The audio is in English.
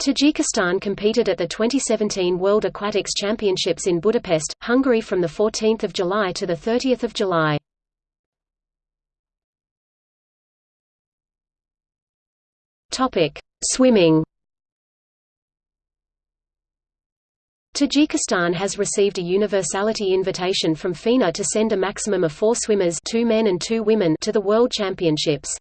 Tajikistan competed at the 2017 World Aquatics Championships in Budapest, Hungary from 14 July to 30 July. Swimming Tajikistan has received a universality invitation from FINA to send a maximum of four swimmers two men and two women to the World Championships.